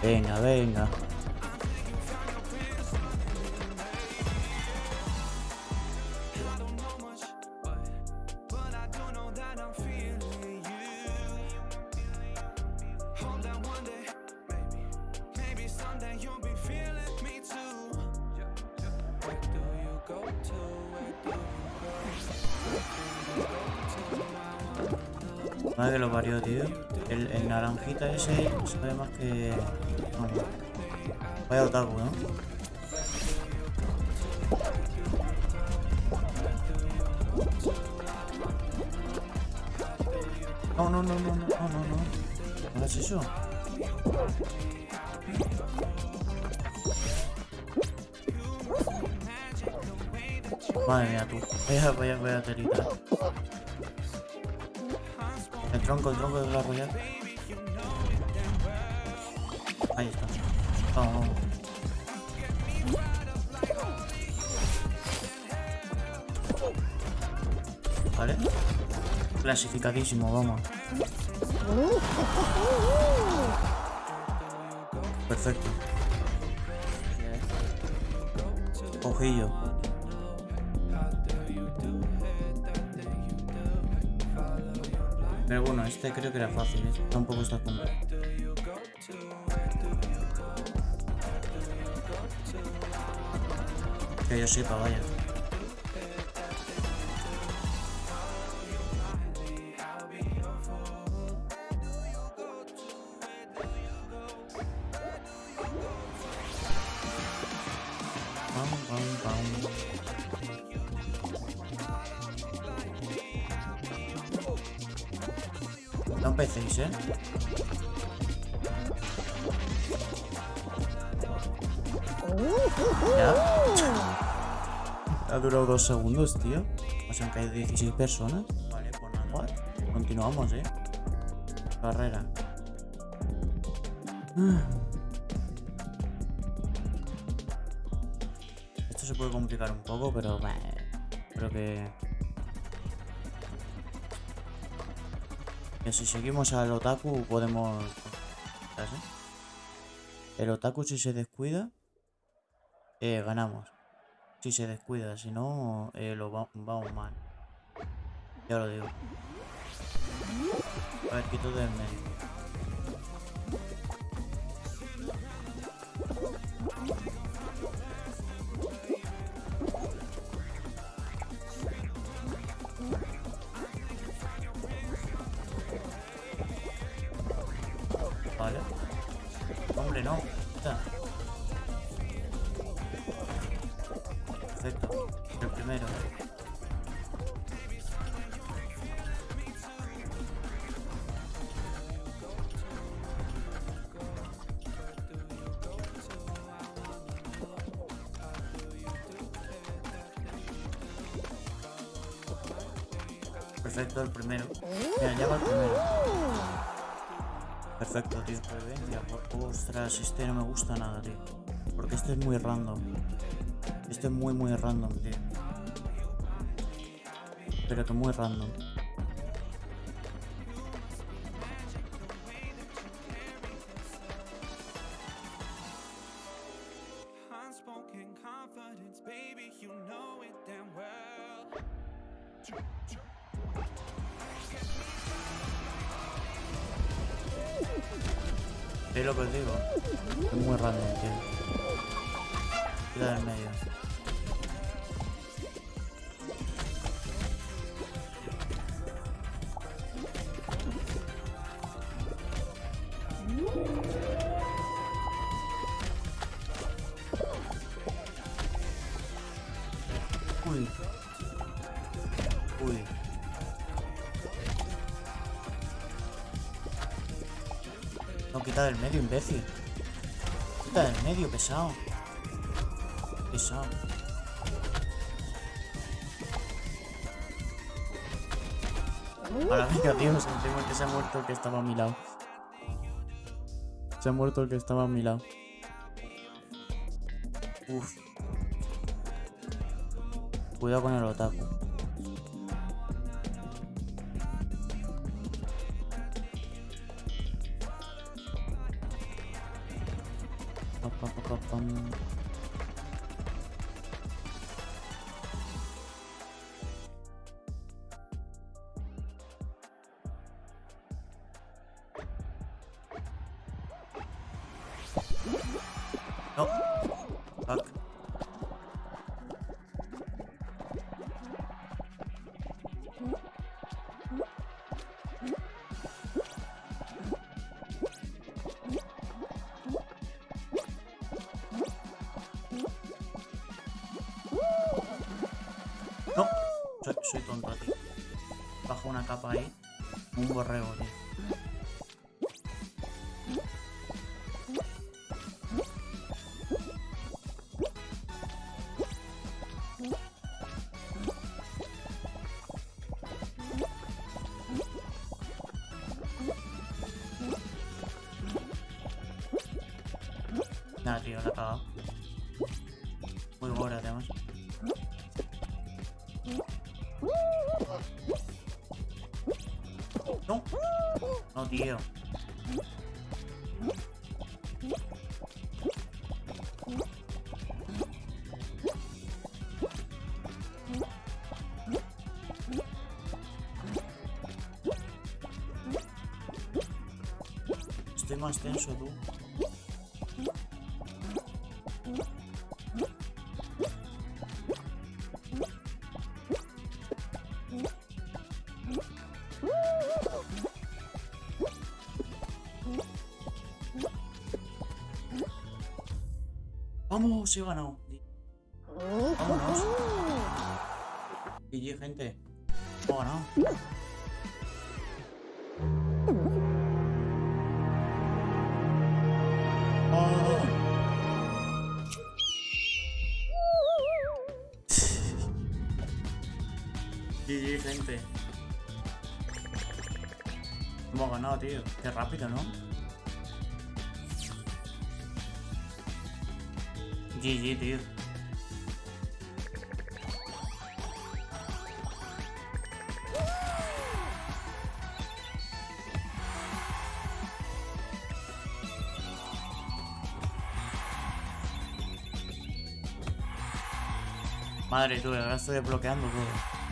Venga, venga. Madre que lo parió, tío. El, naranjita ese sabe más que... Vamos. Vaya otaku, ¿no? No, no, no, no, no, no, no, no. ¿No hagas eso? Madre mía, tú. Vaya, vaya, vaya telita. El tronco, el tronco de la royal. Ahí está. Vamos. Vale. Clasificadísimo, vamos. Perfecto. Ojillo. Pero bueno, este creo que era fácil, ¿eh? Tampoco está como... Que yo sepa, vaya. Pam, pam, pam. Empecéis, ¿eh? ¿Ya? Ha durado dos segundos, tío. Nos han caído 16 personas. Vale, pues nada. Continuamos, ¿eh? Carrera. Esto se puede complicar un poco, pero... Creo que... Que si seguimos al otaku podemos... ¿sabes, eh? El otaku si se descuida, eh, ganamos. Si se descuida, si no, eh, lo va- vamos mal. Ya lo digo. A ver, quito del medio. Perfecto, el primero. Mira, ya va el primero. Perfecto, tío. Ostras, este no me gusta nada, tío. Porque este es muy random. Este es muy, muy random, tío. Pero que muy random. Es lo que os digo. Es muy random, tío. Quita del medio. Uy. Quita del medio, imbécil. Quita del medio, pesado. Pesado. Ahora venga, tío, sentimos que se ha muerto el que estaba a mi lado. Se ha muerto el que estaba a mi lado. Uf. Cuidado con el otaku. No. Fuck. Soy, soy tonto, tío. Bajo una capa ahí. Un borrego, tío. Nada, tío, la he cagado. Muy gore, además. No. No, tío. Estoy más tenso, tú. Vamos, he ganado. Vámonos. GG, gente. Hemos ganado. Oh. GG, gente. Hemos ganado, tío. Qué rápido, ¿no? GG, tío. Madre, tú, ahora estoy desbloqueando todo.